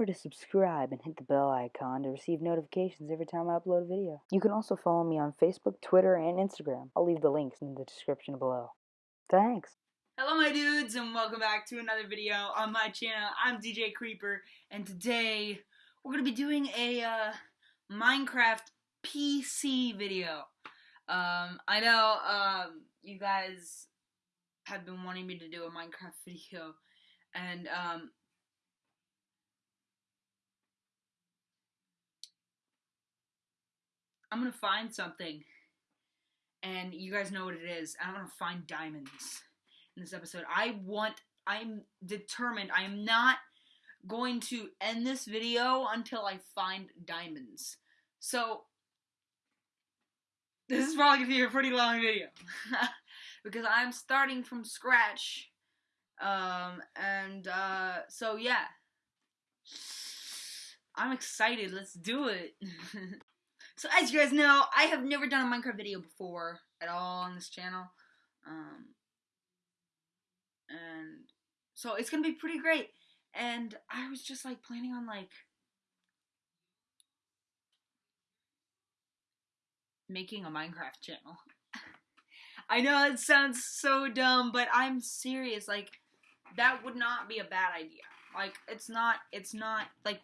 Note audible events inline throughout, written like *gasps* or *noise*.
Remember to subscribe and hit the bell icon to receive notifications every time I upload a video. You can also follow me on Facebook, Twitter, and Instagram. I'll leave the links in the description below. Thanks. Hello my dudes and welcome back to another video on my channel. I'm DJ Creeper and today we're going to be doing a uh, Minecraft PC video. Um, I know um, you guys have been wanting me to do a Minecraft *laughs* video and um, I'm gonna find something and you guys know what it is. I'm gonna find diamonds in this episode. I want, I'm determined, I am not going to end this video until I find diamonds. So, this is probably gonna be a pretty long video. *laughs* because I'm starting from scratch. Um, and, uh, so yeah. I'm excited, let's do it. *laughs* so as you guys know, I have never done a Minecraft video before at all on this channel. Um, and so it's gonna be pretty great. And I was just like planning on like making a Minecraft channel. *laughs* I know it sounds so dumb, but I'm serious. Like that would not be a bad idea. Like it's not. It's not like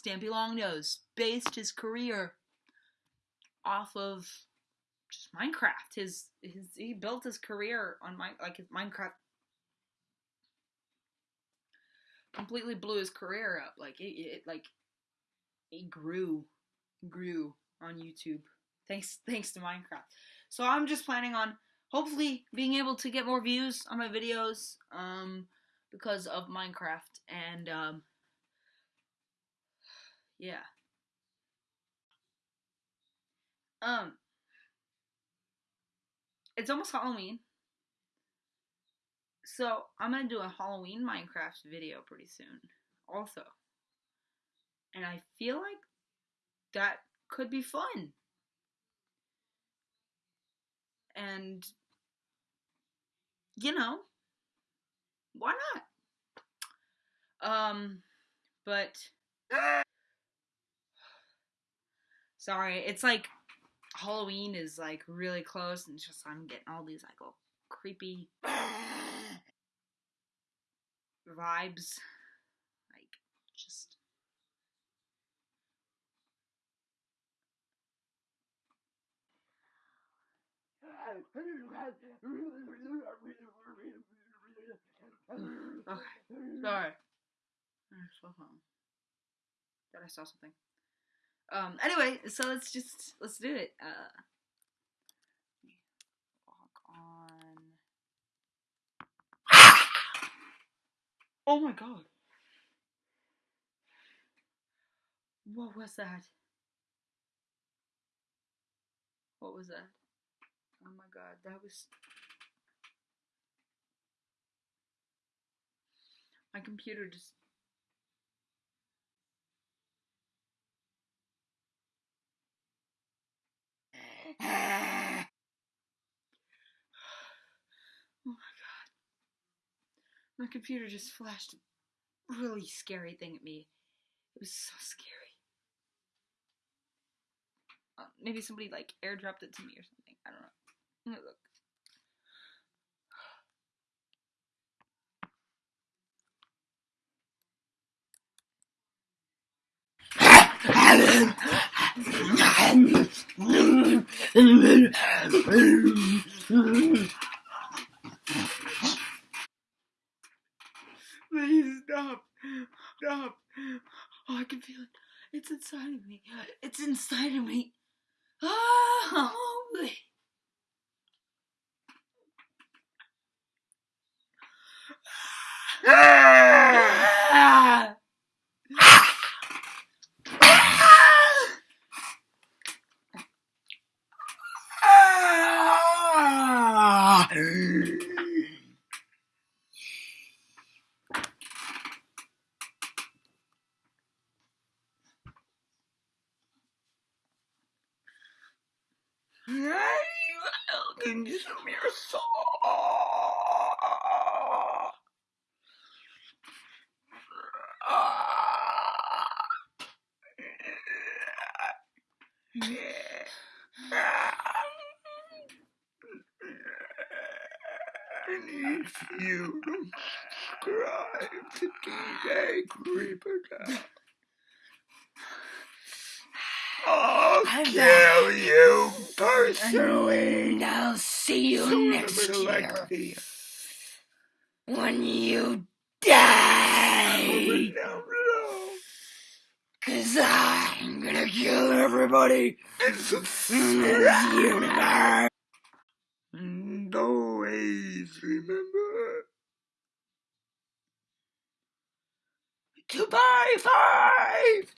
Stampy Longnose based his career off of just Minecraft. His his he built his career on my like his Minecraft completely blew his career up. Like it, it like it grew grew on YouTube thanks *laughs* thanks to Minecraft. So I'm just planning on hopefully being able to get more views on my videos um because of Minecraft and um yeah. Um it's almost Halloween. So I'm gonna do a Halloween Minecraft video pretty soon, also. And I feel like that could be fun. And you know, why not? Um, but *laughs* sorry, it's like Halloween is like really close, and it's just I'm getting all these like little creepy vibes, like just. Okay, sorry. Slow phone. Thought I saw something. Um. Anyway, so let's just let's do it. Uh. *gasps* Oh my god. What was that? What was that? Oh my god, that was. My computer just. oh my god. My computer just flashed a really scary thing at me. It was so scary. Uh, maybe somebody like airdropped it to me or something. I don't know. Look. *laughs* stop. Stop. Oh, I can feel it. It's inside of me. It's inside of me. Oh, Can you fucking. And *laughs* if you don't subscribe to DJ Creeper I'll I'm kill you personally. And I'll see you So next year when you die. Cause I'm gonna kill everybody And in this universe. And always remember to buy five